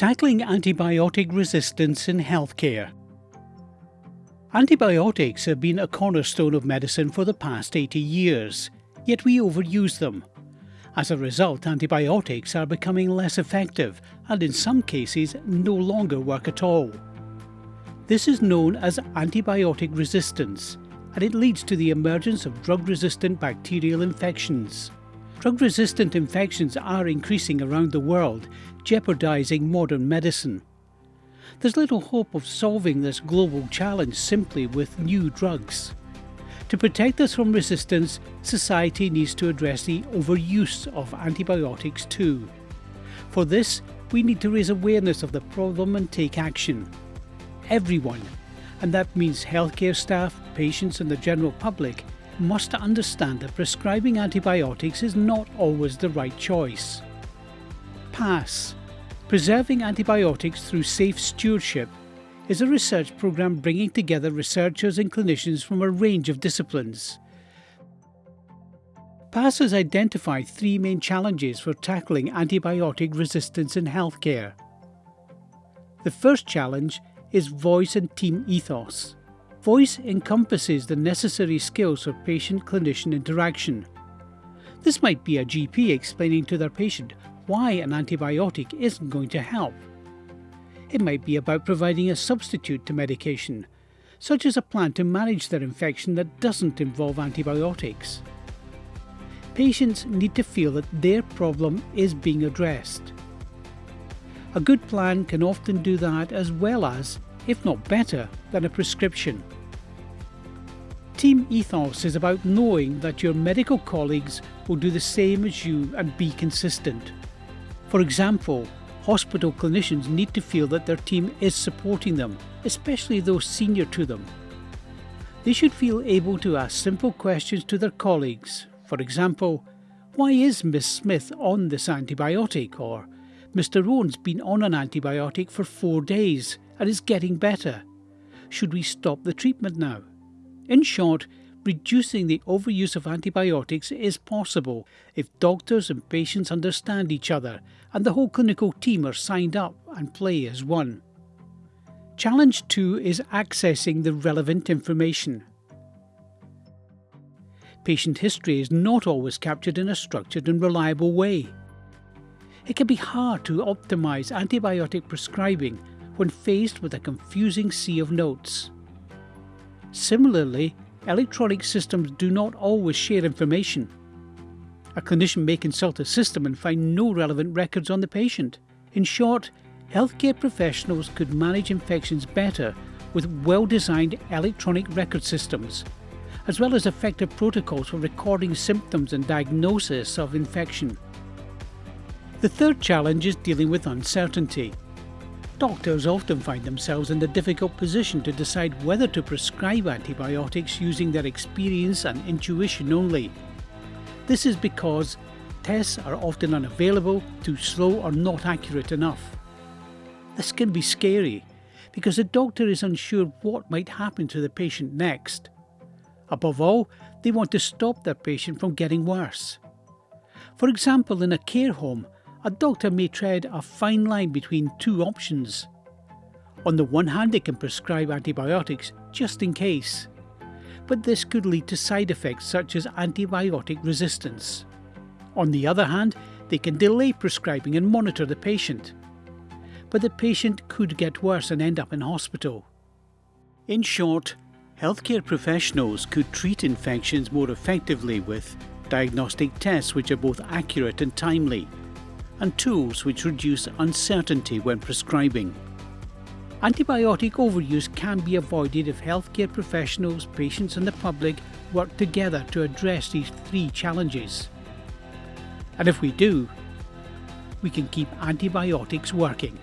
Tackling antibiotic resistance in healthcare. Antibiotics have been a cornerstone of medicine for the past 80 years, yet we overuse them. As a result, antibiotics are becoming less effective and in some cases no longer work at all. This is known as antibiotic resistance, and it leads to the emergence of drug-resistant bacterial infections. Drug-resistant infections are increasing around the world, jeopardizing modern medicine. There's little hope of solving this global challenge simply with new drugs. To protect us from resistance, society needs to address the overuse of antibiotics too. For this, we need to raise awareness of the problem and take action. Everyone, and that means healthcare staff, patients and the general public, must understand that prescribing antibiotics is not always the right choice. PASS Preserving Antibiotics Through Safe Stewardship is a research program bringing together researchers and clinicians from a range of disciplines. PASS has identified three main challenges for tackling antibiotic resistance in healthcare. The first challenge is voice and team ethos. Voice encompasses the necessary skills for patient-clinician interaction. This might be a GP explaining to their patient why an antibiotic isn't going to help. It might be about providing a substitute to medication, such as a plan to manage their infection that doesn't involve antibiotics. Patients need to feel that their problem is being addressed. A good plan can often do that as well as if not better, than a prescription. Team ethos is about knowing that your medical colleagues will do the same as you and be consistent. For example, hospital clinicians need to feel that their team is supporting them, especially those senior to them. They should feel able to ask simple questions to their colleagues. For example, why is Miss Smith on this antibiotic? Or Mr. Owen's been on an antibiotic for four days and is getting better. Should we stop the treatment now? In short, reducing the overuse of antibiotics is possible if doctors and patients understand each other and the whole clinical team are signed up and play as one. Challenge 2 is accessing the relevant information. Patient history is not always captured in a structured and reliable way. It can be hard to optimise antibiotic prescribing when faced with a confusing sea of notes. Similarly, electronic systems do not always share information. A clinician may consult a system and find no relevant records on the patient. In short, healthcare professionals could manage infections better with well-designed electronic record systems, as well as effective protocols for recording symptoms and diagnosis of infection. The third challenge is dealing with uncertainty. Doctors often find themselves in the difficult position to decide whether to prescribe antibiotics using their experience and intuition only. This is because tests are often unavailable, too slow or not accurate enough. This can be scary because the doctor is unsure what might happen to the patient next. Above all, they want to stop their patient from getting worse. For example, in a care home, a doctor may tread a fine line between two options. On the one hand, they can prescribe antibiotics just in case, but this could lead to side effects such as antibiotic resistance. On the other hand, they can delay prescribing and monitor the patient, but the patient could get worse and end up in hospital. In short, healthcare professionals could treat infections more effectively with diagnostic tests which are both accurate and timely, and tools which reduce uncertainty when prescribing. Antibiotic overuse can be avoided if healthcare professionals, patients and the public work together to address these three challenges. And if we do, we can keep antibiotics working.